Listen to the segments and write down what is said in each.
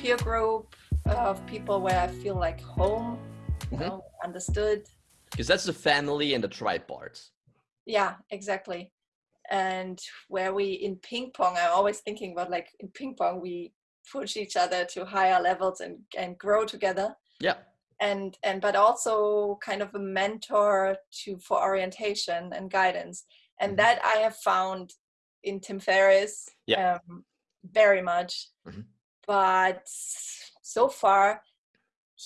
peer group of people where I feel like home, you Mhm. know, understood. Because that's the family and the tribe part. Yeah, exactly. And where we in ping pong, I'm always thinking about like in ping pong, we push each other to higher levels and, and grow together. Yeah. And and but also kind of a mentor to for orientation and guidance. And Mhm. that I have found in Tim Ferriss Yeah. um, very much. Mhm. But so far,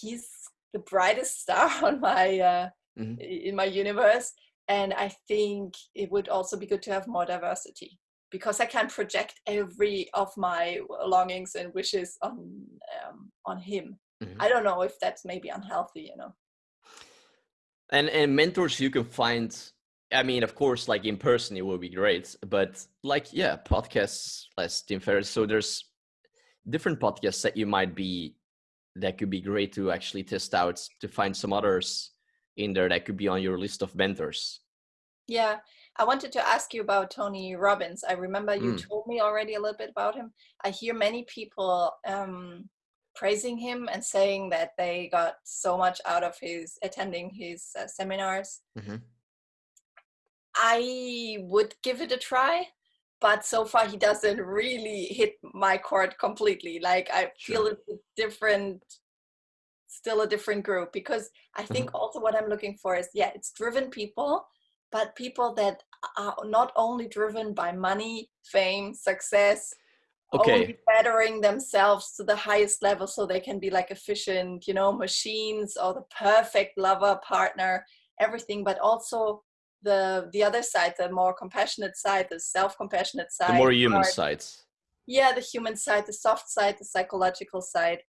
he's the brightest star on my uh, Mhm. in my universe and i think it would also be good to have more diversity because i can project every of my longings and wishes on um, on him Mhm. i don't know if that's maybe unhealthy you know And and mentors you can find. I mean, of course, like in person, it would be great. But like, yeah, podcasts, less Tim Ferriss. So there's different podcasts that you might be that could be great to actually test out to find some others in there that could be on your list of mentors. yeah i wanted to ask you about tony robbins i remember you Mm. told me already a little bit about him i hear many people um, praising him and saying that they got so much out of his attending his uh, seminars Mhm. I would give it a try, but so far he doesn't really hit my chord completely. Like I feel Sure. it's a different, still a different group because I mm-hmm. think also what I'm looking for is yeah, it's driven people, but people that are not only driven by money, fame, success, Okay. only bettering themselves to the highest level so they can be like efficient, you know, machines or the perfect lover, partner, everything, but also the the other side, the more compassionate side, the self-compassionate side. The more human part. side. Yeah, the human side, the soft side, the psychological side,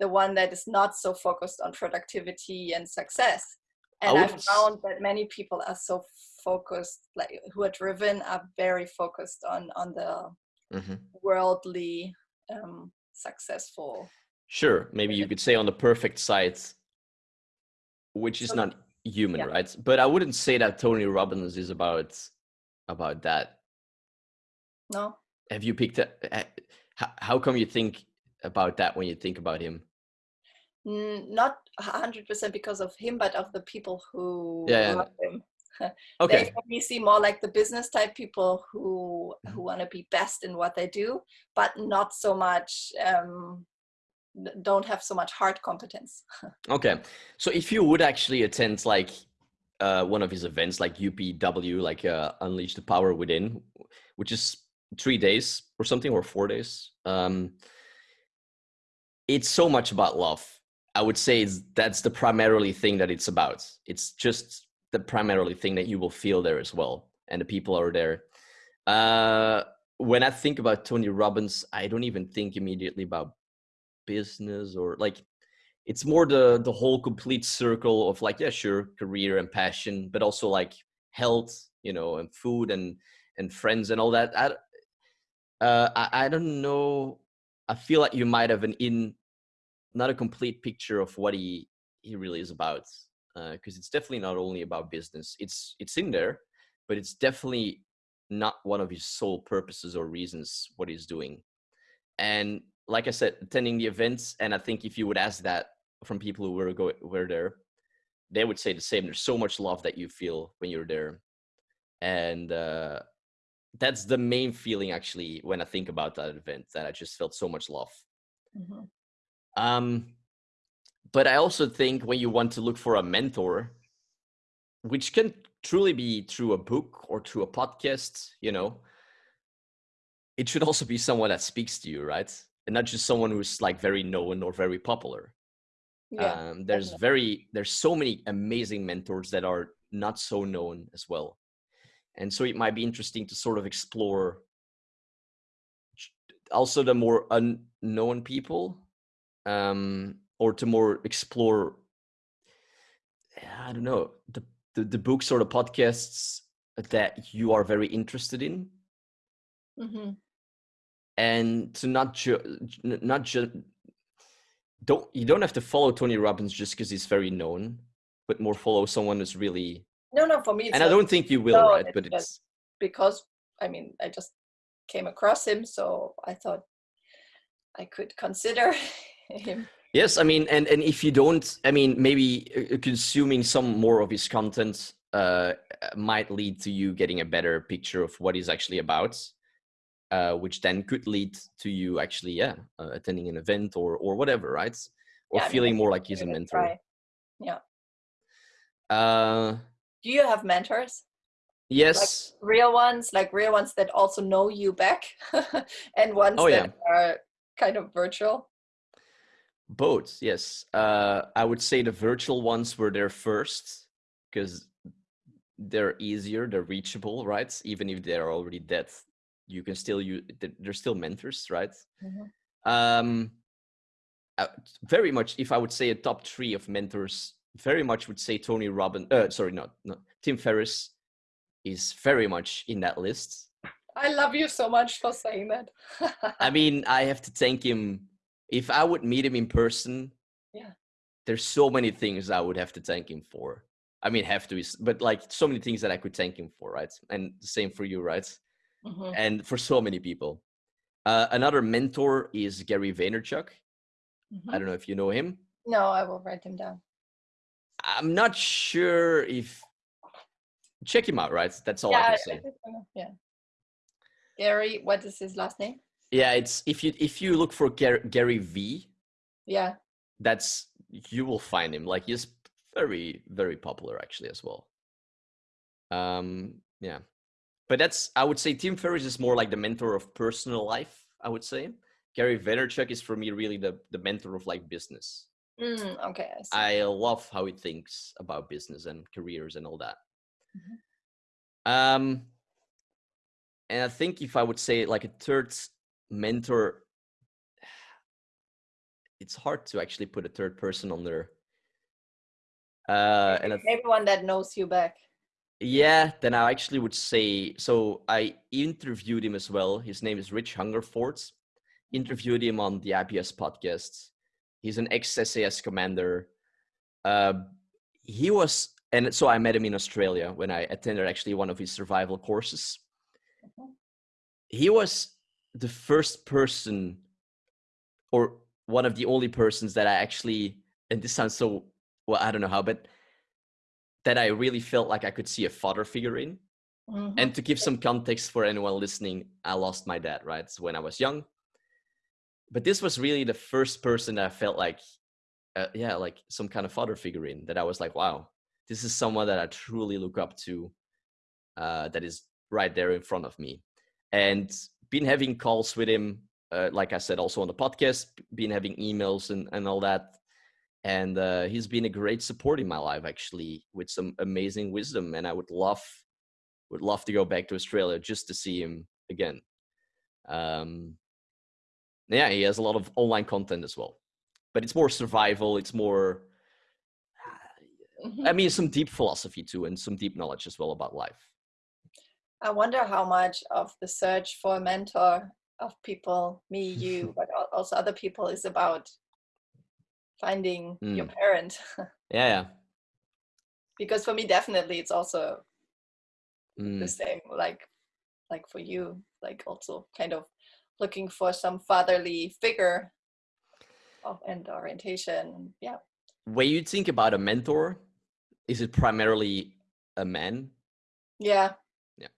the one that is not so focused on productivity and success. And I wouldn't found that many people are so focused, like who are driven, are very focused on on the Mhm. worldly um successful Sure. Maybe you could say on the perfect side, which is So- not human, yeah. right? But I wouldn't say that Tony Robbins is about about that. no Have you picked up? How, how come you think about that when you think about him? Not 100% because of him but of the people who Yeah, yeah, him Okay. they seem more like the business type people who Mhm. who want to be best in what they do but not so much um don't have so much heart competence Okay. So if you would actually attend like uh, one of his events, like UPW, like uh, Unleash the Power Within, which is three days or something, or four days, um, it's so much about love. I would say that's the primarily thing that it's about. It's just the primarily thing that you will feel there as well, and the people are there. Uh, when I think about Tony Robbins, I don't even think immediately about business or like it's more the the whole complete circle of like yeah sure career and passion but also like health you know and food and and friends and all that. I uh i, I don't know i feel like you might have an in not a complete picture of what he he really is about because it's definitely not only about business. It's it's in there but it's definitely not one of his sole purposes or reasons what he's doing. And like i said attending the events and i think if you would ask that from people who were go were there they would say the same. There's so much love that you feel when you're there. And uh that's the main feeling actually when i think about that event that i just felt so much love. Mhm. um but i also think when you want to look for a mentor which can truly be through a book or through a podcast you know it should also be someone that speaks to you right and not just someone who's like very known or very popular. Yeah um, there's very there's so many amazing mentors that are not so known as well. And so it might be interesting to sort of explore also the more unknown people um or to more explore i don't know the the, the books or the podcasts that you are very interested in. Hmm and to not ju- not just don't you don't have to follow Tony Robbins just because he's very known, but more follow someone who's really. no no for me it's and I not don't think you will, no, right? But it's because i mean i just came across him so i thought i could consider him. Yes, I mean, and and if you don't, I mean, maybe uh, consuming some more of his content uh, might lead to you getting a better picture of what he's actually about, uh, which then could lead to you actually, yeah, uh, attending an event or or whatever, right? Or Yeah, feeling more like he's a mentor. try. Yeah. Uh, Do you have mentors? yes. Real ones, like real ones that also know you back, and ones Oh, that are kind of virtual. Both, yes. Uh, I would say the virtual ones were there first because they're easier, they're reachable, right? Even if they're already dead, you can still use. They're still mentors, right? Mhm. Um, uh, very much. If I would say a top three of mentors, very much would say Tony Robbins. Uh, sorry, not no. Tim Ferriss is very much in that list. I love you so much for saying that. I mean, I have to thank him. If I would meet him in person, Yeah. there's so many things I would have to thank him for. I mean, have to, is- but like so many things that I could thank him for, right? And the same for you, right? Mhm. And for so many people. Uh, another mentor is Gary Vaynerchuk. I Mhm. don't know if you know him. No, I will write him down. I'm not sure if. Check him out, right? That's all I yeah, can say. I I know, yeah. Gary, what is his last name? Yeah, it's if you if you look for Gary, Gary V, Yeah. that's you will find him like he's very very popular actually as well um yeah but that's i would say tim ferriss is more like the mentor of personal life i would say gary vaynerchuk is for me really the the mentor of like business Mm, okay. I i love how he thinks about business and careers and all that Mhm. um and i think if i would say like a third mentor it's hard to actually put a third person on there uh and I Maybe that knows you back. Yeah, then I actually would say so. I interviewed him as well. His name is Rich Hungerford. Interviewed him on the IPS podcast. He's an ex SAS commander. Uh, he was, and so I met him in Australia when I attended actually one of his survival courses. He was the first person, or one of the only persons that I actually, and this sounds so well, I don't know how, but that I really felt like I could see a father figure in. Mhm. And to give some context for anyone listening, I lost my dad, right? So when I was young. But this was really the first person that I felt like, uh, yeah, like some kind of father figure in that I was like, wow, this is someone that I truly look up to, uh, that is right there in front of me. And been having calls with him, uh, like I said, also on the podcast, been having emails and, and all that. And uh, he's been a great support in my life, actually, with some amazing wisdom. And I would love would love to go back to Australia just to see him again. Um, yeah, he has a lot of online content as well, but it's more survival. It's more. I mean, some deep philosophy too, and some deep knowledge as well about life. I wonder how much of the search for a mentor of people, me, you, but also other people, is about finding your Mm. parent. Yeah, yeah. because for me, definitely, it's also the Mm, same. Like, like for you, like also kind of looking for some fatherly figure of and orientation. Yeah. When you think about a mentor, is it primarily a man? Yeah. Yeah.